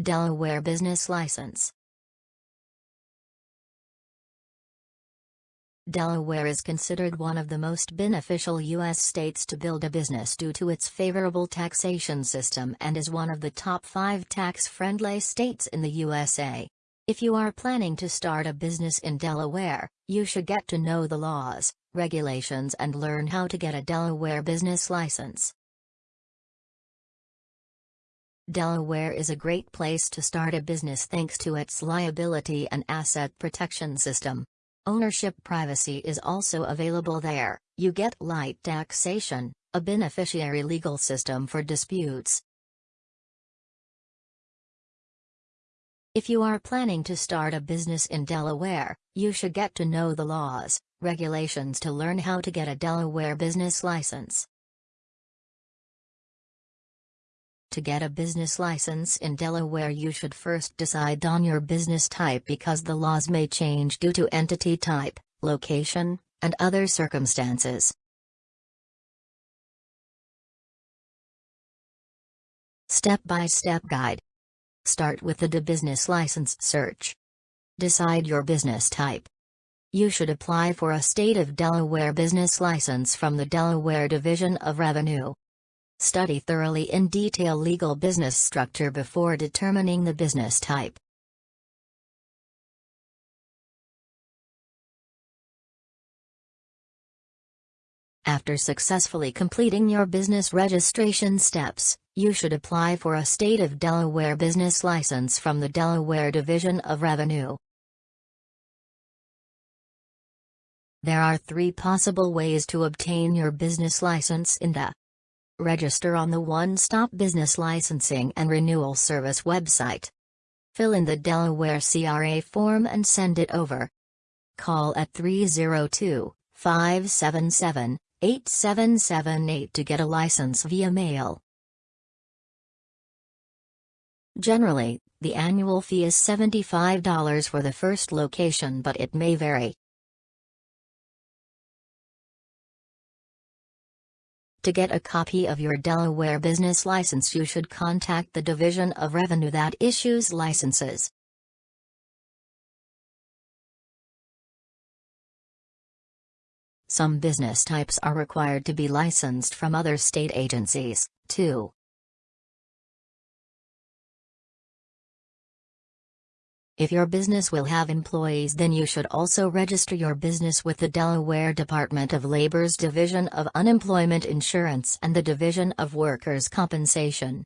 Delaware business license. Delaware is considered one of the most beneficial U.S. states to build a business due to its favorable taxation system and is one of the top five tax-friendly states in the USA. If you are planning to start a business in Delaware, you should get to know the laws, regulations and learn how to get a Delaware business license. Delaware is a great place to start a business thanks to its liability and asset protection system. Ownership privacy is also available there, you get light taxation, a beneficiary legal system for disputes. If you are planning to start a business in Delaware, you should get to know the laws, regulations to learn how to get a Delaware business license. To get a business license in Delaware you should first decide on your business type because the laws may change due to entity type, location, and other circumstances. Step-by-step -step guide. Start with the business license search. Decide your business type. You should apply for a State of Delaware business license from the Delaware Division of Revenue. Study thoroughly in detail legal business structure before determining the business type. After successfully completing your business registration steps, you should apply for a State of Delaware business license from the Delaware Division of Revenue. There are three possible ways to obtain your business license in the Register on the One Stop Business Licensing and Renewal Service website. Fill in the Delaware CRA form and send it over. Call at 302 577 8778 to get a license via mail. Generally, the annual fee is $75 for the first location but it may vary. To get a copy of your Delaware business license you should contact the Division of Revenue that issues licenses. Some business types are required to be licensed from other state agencies, too. If your business will have employees then you should also register your business with the Delaware Department of Labor's Division of Unemployment Insurance and the Division of Workers' Compensation.